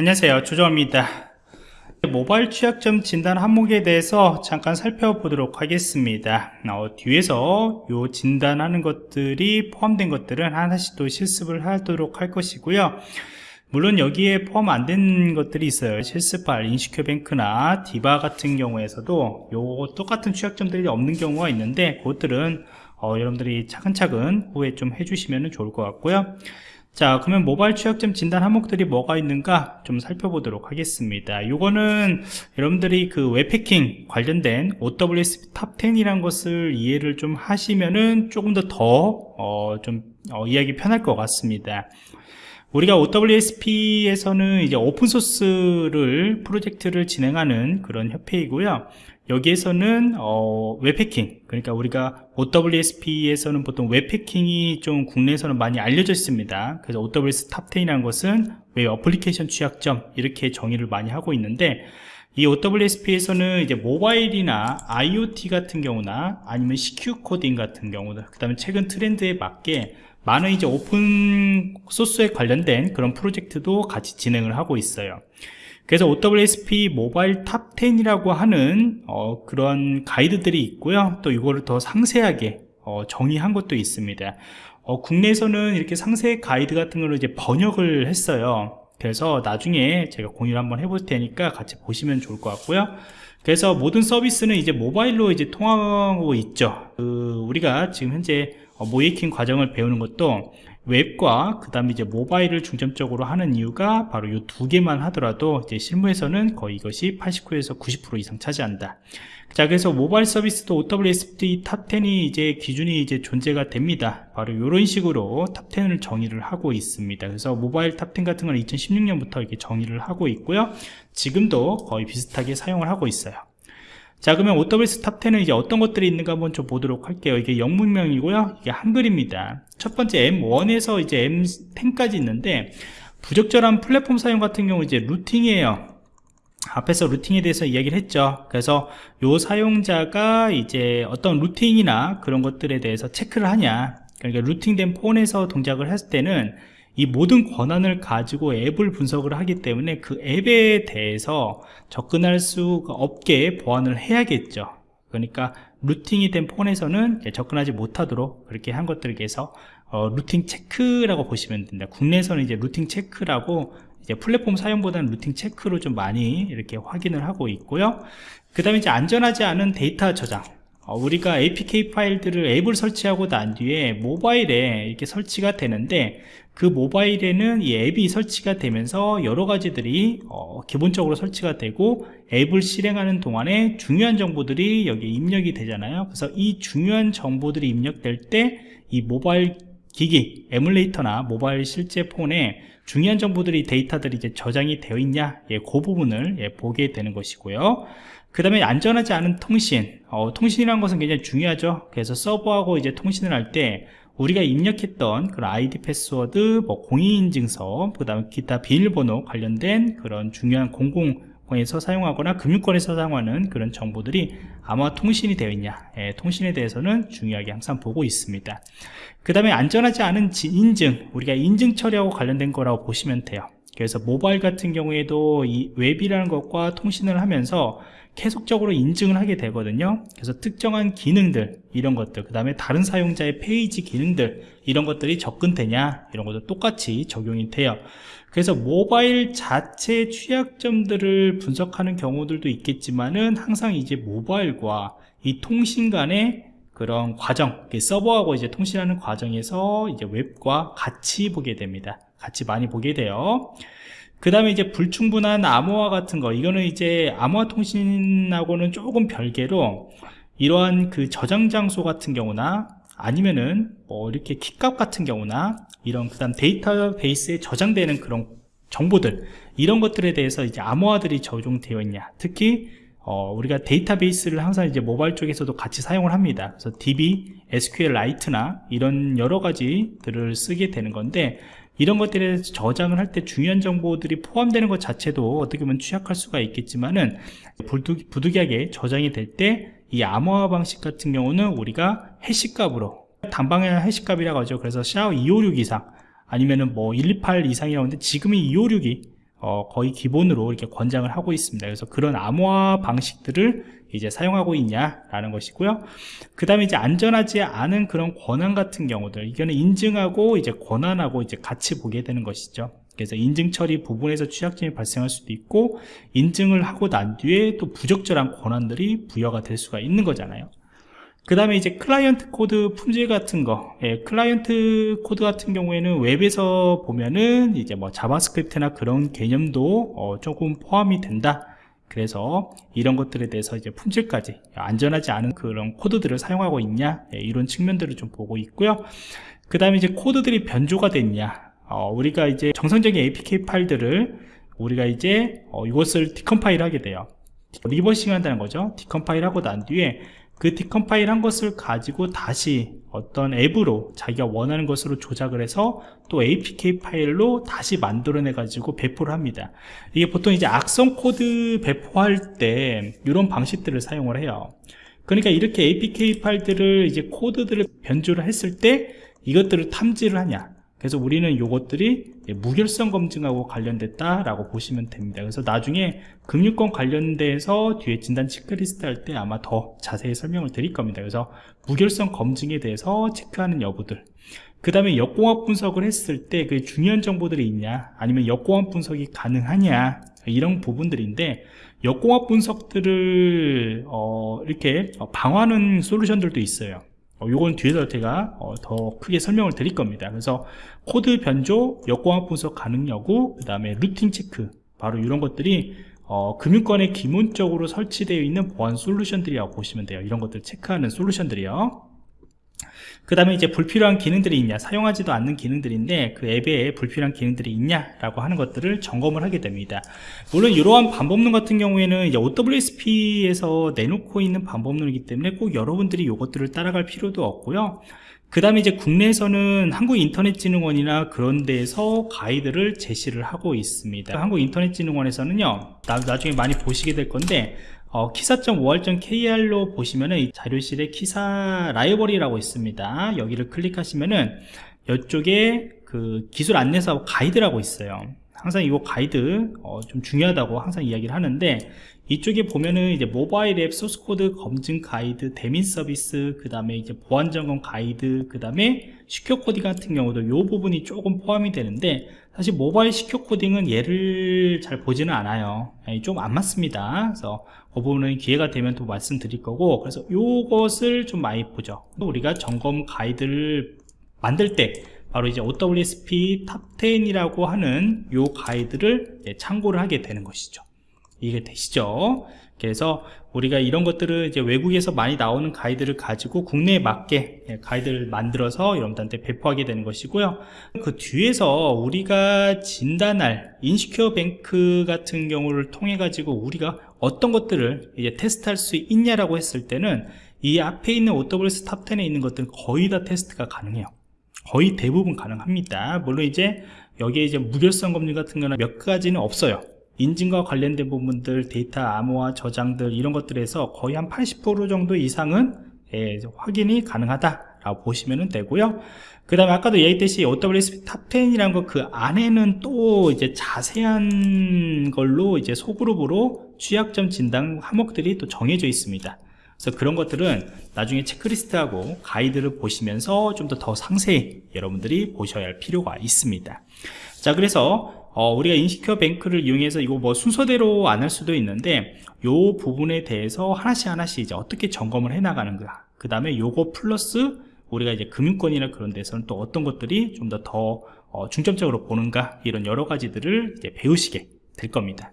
안녕하세요. 조정입니다. 모바일 취약점 진단 항목에 대해서 잠깐 살펴보도록 하겠습니다. 어, 뒤에서 요 진단하는 것들이 포함된 것들은 하나씩 또 실습을 하도록 할 것이고요. 물론 여기에 포함 안 된 것들이 있어요. 실습할 인시큐뱅크나 디바 같은 경우에서도 요 똑같은 취약점들이 없는 경우가 있는데 그것들은 어, 여러분들이 차근차근 후에 좀 해주시면 좋을 것 같고요 자 그러면 모바일 취약점 진단 항목들이 뭐가 있는가 좀 살펴보도록 하겠습니다. 이거는 여러분들이 그 웹해킹 관련된 OWS 탑10이란 것을 이해를 좀 하시면은 조금 더 더좀 어, 어, 이해하기 편할 것 같습니다. 우리가 OWASP에서는 이제 오픈소스를 프로젝트를 진행하는 그런 협회이고요 여기에서는 어, 웹해킹. 그러니까 우리가 OWASP에서는 보통 웹해킹이 좀 국내에서는 많이 알려져 있습니다. 그래서 OWS 탑10이라는 것은 웹 어플리케이션 취약점 이렇게 정의를 많이 하고 있는데 이 OWASP에서는 이제 모바일이나 IoT 같은 경우나 아니면 secure 코딩 같은 경우도 그 다음에 최근 트렌드에 맞게 많은 이제 오픈 소스에 관련된 그런 프로젝트도 같이 진행을 하고 있어요 그래서 OWASP 모바일 top 10이라고 하는 어, 그런 가이드들이 있고요. 또 이거를 더 상세하게 어, 정의한 것도 있습니다. 어, 국내에서는 이렇게 상세 가이드 같은 걸로 이제 번역을 했어요. 그래서 나중에 제가 공유를 한번 해볼 테니까 같이 보시면 좋을 것 같고요. 그래서 모든 서비스는 이제 모바일로 이제 통하고 있죠. 그 우리가 지금 현재 어, 모의해킹 과정을 배우는 것도 웹과 그 다음에 이제 모바일을 중점적으로 하는 이유가 바로 이 두 개만 하더라도 이제 실무에서는 거의 이것이 89에서 90% 이상 차지한다. 자, 그래서 모바일 서비스도 OWASP top10이 이제 기준이 이제 존재가 됩니다. 바로 이런 식으로 top10을 정의를 하고 있습니다. 그래서 모바일 top10 같은 건 2016년부터 이렇게 정의를 하고 있고요. 지금도 거의 비슷하게 사용을 하고 있어요. 자 그러면 OWS 탑10은 이제 어떤 것들이 있는가 한번 좀 보도록 할게요. 이게 영문명이고요. 이게 한글입니다. 첫 번째 M1에서 이제 M10까지 있는데 부적절한 플랫폼 사용 같은 경우 이제 rooting이에요. 앞에서 rooting에 대해서 이야기를 했죠. 그래서 요 사용자가 이제 어떤 rooting이나 그런 것들에 대해서 체크를 하냐. 그러니까 rooting된 폰에서 동작을 했을 때는 이 모든 권한을 가지고 앱을 분석을 하기 때문에 그 앱에 대해서 접근할 수 없게 보완을 해야겠죠. 그러니까 rooting이 된 폰에서는 접근하지 못하도록 그렇게 한 것들에 대해서 어, rooting 체크라고 보시면 됩니다. 국내에서는 이제 rooting 체크라고 이제 플랫폼 사용보다는 rooting 체크로 좀 많이 이렇게 확인을 하고 있고요. 그 다음에 이제 안전하지 않은 데이터 저장. 어, 우리가 APK 파일들을 앱을 설치하고 난 뒤에 모바일에 이렇게 설치가 되는데 그 모바일에는 이 앱이 설치가 되면서 여러 가지들이 어, 기본적으로 설치가 되고 앱을 실행하는 동안에 중요한 정보들이 여기 입력이 되잖아요. 그래서 이 중요한 정보들이 입력될 때 이 모바일 기기, 에뮬레이터나 모바일 실제 폰에 중요한 정보들이 데이터들이 이제 저장이 되어 있냐 예, 그 부분을 예, 보게 되는 것이고요 그 다음에 안전하지 않은 통신. 어, 통신이라는 것은 굉장히 중요하죠. 그래서 서버하고 이제 통신을 할 때 우리가 입력했던 그런 아이디 패스워드, 뭐 공인인증서, 그 다음 기타 비밀번호 관련된 그런 중요한 공공 에서 사용하거나 금융권에서 사용하는 그런 정보들이 암호 통신이 되어 있냐. 예, 통신에 대해서는 중요하게 항상 보고 있습니다. 그 다음에 안전하지 않은 인증. 우리가 인증 처리하고 관련된 거라고 보시면 돼요 그래서 모바일 같은 경우에도 이 웹이라는 것과 통신을 하면서 계속적으로 인증을 하게 되거든요. 그래서 특정한 기능들 이런 것들 그 다음에 다른 사용자의 페이지 기능들 이런 것들이 접근되냐 이런 것도 똑같이 적용이 돼요. 그래서 모바일 자체 취약점들을 분석하는 경우들도 있겠지만은 항상 이제 모바일과 이 통신 간의 그런 과정 서버하고 이제 통신하는 과정에서 이제 웹과 같이 보게 됩니다 같이 많이 보게 돼요. 그 다음에 이제 불충분한 암호화 같은 거 이거는 이제 암호화 통신하고는 조금 별개로 이러한 그 저장 장소 같은 경우나 아니면은 뭐 이렇게 키값 같은 경우나 이런 그 다음 데이터베이스에 저장되는 그런 정보들 이런 것들에 대해서 이제 암호화들이 적용되어 있냐. 특히 어, 우리가 데이터베이스를 항상 이제 모바일 쪽에서도 같이 사용을 합니다. 그래서 DB, SQLite나 이런 여러 가지들을 쓰게 되는 건데 이런 것들에 저장을 할 때 중요한 정보들이 포함되는 것 자체도 어떻게 보면 취약할 수가 있겠지만은 부득이 하게 저장이 될 때 이 암호화 방식 같은 경우는 우리가 해시값으로 단방의 해시값이라고 하죠. 그래서 샤워 256 이상 아니면은 뭐 128 이상이라고 하는데 지금이 256이 어, 거의 기본으로 이렇게 권장을 하고 있습니다. 그래서 그런 암호화 방식들을 이제 사용하고 있냐라는 것이고요. 그 다음에 이제 안전하지 않은 그런 권한 같은 경우들, 이거는 인증하고 이제 권한하고 이제 같이 보게 되는 것이죠. 그래서 인증 처리 부분에서 취약점이 발생할 수도 있고, 인증을 하고 난 뒤에 또 부적절한 권한들이 부여가 될 수가 있는 거잖아요. 그 다음에 이제 클라이언트 코드 품질 같은 거. 예, 클라이언트 코드 같은 경우에는 웹에서 보면은 이제 뭐 JavaScript나 그런 개념도 어, 조금 포함이 된다. 그래서 이런 것들에 대해서 이제 품질까지 안전하지 않은 그런 코드들을 사용하고 있냐? 예, 이런 측면들을 좀 보고 있고요. 그 다음에 이제 코드들이 변조가 됐냐? 어, 우리가 이제 정상적인 APK 파일들을 우리가 이제 어, 이것을 decompile 하게 돼요. reversing 한다는 거죠. decompile 하고 난 뒤에 그 decompile 한 것을 가지고 다시 어떤 앱으로 자기가 원하는 것으로 조작을 해서 또 APK 파일로 다시 만들어내 가지고 배포를 합니다. 이게 보통 이제 악성 코드 배포할 때 이런 방식들을 사용을 해요. 그러니까 이렇게 APK 파일들을 이제 코드들을 변조를 했을 때 이것들을 탐지를 하냐 그래서 우리는 이것들이 무결성 검증하고 관련됐다라고 보시면 됩니다. 그래서 나중에 금융권 관련돼서 뒤에 진단 체크리스트 할 때 아마 더 자세히 설명을 드릴 겁니다. 그래서 무결성 검증에 대해서 체크하는 여부들 그 다음에 역공학 분석을 했을 때 그 중요한 정보들이 있냐 아니면 역공학 분석이 가능하냐 이런 부분들인데 역공학 분석들을 어, 이렇게 방어하는 솔루션들도 있어요 어, 요건 뒤에서 제가 어, 더 크게 설명을 드릴 겁니다. 그래서 코드 변조, 역공학 분석 가능 여부, 그 다음에 rooting 체크 바로 이런 것들이 어, 금융권에 기본적으로 설치되어 있는 보안 솔루션들이라고 보시면 돼요. 이런 것들 체크하는 솔루션들이요 그 다음에 이제 불필요한 기능들이 있냐 사용하지도 않는 기능들인데 그 앱에 불필요한 기능들이 있냐 라고 하는 것들을 점검을 하게 됩니다. 물론 이러한 반복론 같은 경우에는 이제 OWSP에서 내놓고 있는 반복론이기 때문에 꼭 여러분들이 이것들을 따라갈 필요도 없고요. 그 다음에 이제 국내에서는 한국인터넷진흥원이나 그런 데에서 가이드를 제시를 하고 있습니다. 한국인터넷진흥원에서는요 나중에 많이 보시게 될 건데 어, KISA.or.kr로 보시면은 자료실에 KISA 라이브러리라고 있습니다. 여기를 클릭하시면은 이쪽에 그 기술 안내서 가이드라고 있어요. 항상 이거 가이드 어, 좀 중요하다고 항상 이야기를 하는데 이쪽에 보면은 이제 모바일 앱 소스 코드 검증 가이드, 대민 서비스, 그 다음에 이제 보안 점검 가이드, 그 다음에 secure coding 같은 경우도 이 부분이 조금 포함이 되는데 사실 모바일 secure coding은 얘를 잘 보지는 않아요. 예, 좀안 맞습니다. 그래서 그 부분은 기회가 되면 또 말씀드릴 거고 그래서 이것을 좀 많이 보죠. 우리가 점검 가이드를 만들 때 바로 이제 OWASP top10이라고 하는 요 가이드를 참고를 하게 되는 것이죠. 이해 되시죠 그래서 우리가 이런 것들을 이제 외국에서 많이 나오는 가이드를 가지고 국내에 맞게 예, 가이드를 만들어서 여러분들한테 배포하게 되는 것이고요. 그 뒤에서 우리가 진단할 InsecureBank 같은 경우를 통해 가지고 우리가 어떤 것들을 이제 테스트할 수 있냐라고 했을 때는 이 앞에 있는 OWS 탑10에 있는 것들은 거의 다 테스트가 가능해요. 거의 대부분 가능합니다. 물론 이제 여기에 이제 무결성 검증 같은 거는 몇 가지는 없어요 인증과 관련된 부분들 데이터 암호화 저장들 이런 것들에서 거의 한 80% 정도 이상은 예, 확인이 가능하다 라고 보시면 되고요. 그 다음에 아까도 얘기했듯이 OWASP top10이라는 거 그 안에는 또 이제 자세한 걸로 이제 소그룹으로 취약점 진단 항목들이 또 정해져 있습니다. 그래서 그런 것들은 나중에 체크리스트하고 가이드를 보시면서 좀 더 더 상세히 여러분들이 보셔야 할 필요가 있습니다. 자 그래서 어, 우리가 InsecureBank를 이용해서 이거 뭐 순서대로 안 할 수도 있는데 요 부분에 대해서 하나씩 하나씩 이제 어떻게 점검을 해 나가는가. 그 다음에 요거 플러스 우리가 이제 금융권이나 그런 데서는 또 어떤 것들이 좀 더더 어, 중점적으로 보는가. 이런 여러 가지들을 이제 배우시게 될 겁니다